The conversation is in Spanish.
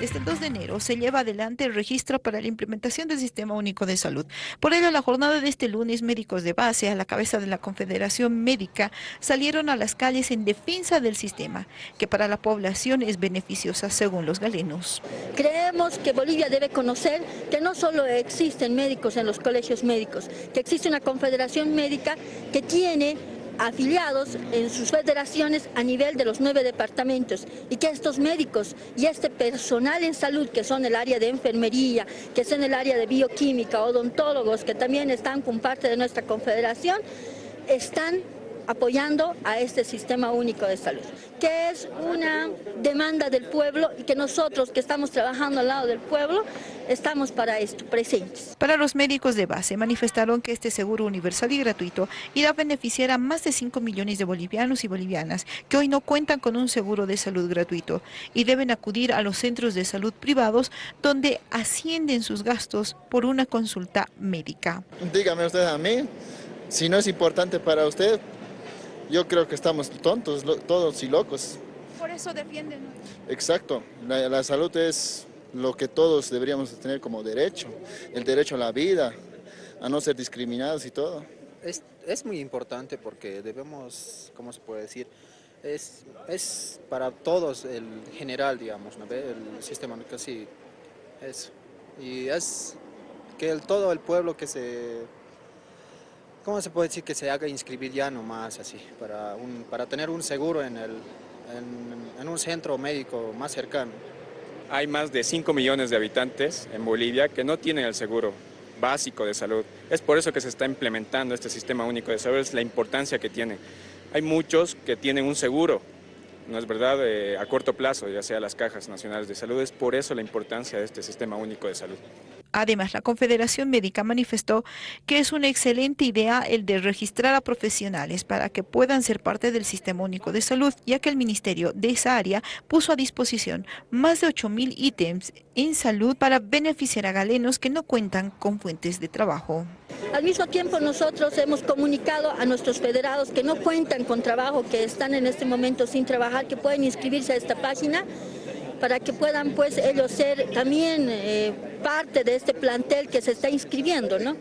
Desde el 2 de enero se lleva adelante el registro para la implementación del Sistema Único de Salud. Por ello, la jornada de este lunes, médicos de base a la cabeza de la Confederación Médica salieron a las calles en defensa del sistema, que para la población es beneficiosa según los galenos. Creemos que Bolivia debe conocer que no solo existen médicos en los colegios médicos, que existe una confederación médica que tiene afiliados en sus federaciones a nivel de los nueve departamentos. Y que estos médicos y este personal en salud que son el área de enfermería, que son el área de bioquímica, odontólogos que también están con parte de nuestra confederación, están apoyando a este sistema único de salud, que es una demanda del pueblo y que nosotros que estamos trabajando al lado del pueblo estamos para esto, presentes. Para los médicos de base manifestaron que este seguro universal y gratuito irá a beneficiar a más de 5 millones de bolivianos y bolivianas que hoy no cuentan con un seguro de salud gratuito y deben acudir a los centros de salud privados donde ascienden sus gastos por una consulta médica. Dígame usted a mí, si no es importante para usted, yo creo que estamos tontos, todos y locos. Por eso defienden. Exacto, la, salud es lo que todos deberíamos tener como derecho, el derecho a la vida, a no ser discriminados y todo. Es, es muy importante porque debemos, ¿cómo se puede decir? Es, es para todos el general, digamos, ¿no? el sistema casi eso. Y es que el, todo el pueblo que se ¿cómo se puede decir que se haga inscribir ya nomás así, para, un, para tener un seguro en, el, en, un centro médico más cercano? Hay más de 5 millones de habitantes en Bolivia que no tienen el seguro básico de salud. Es por eso que se está implementando este sistema único de salud, es la importancia que tiene. Hay muchos que tienen un seguro, no es verdad, eh, a corto plazo, ya sea las cajas nacionales de salud, es por eso la importancia de este sistema único de salud. Además, la Confederación Médica manifestó que es una excelente idea el de registrar a profesionales para que puedan ser parte del Sistema Único de Salud, ya que el Ministerio de esa área puso a disposición más de 8.000 ítems en salud para beneficiar a galenos que no cuentan con fuentes de trabajo. Al mismo tiempo nosotros hemos comunicado a nuestros federados que no cuentan con trabajo, que están en este momento sin trabajar, que pueden inscribirse a esta página para que puedan pues ellos ser también eh, parte de este plantel que se está inscribiendo, ¿no?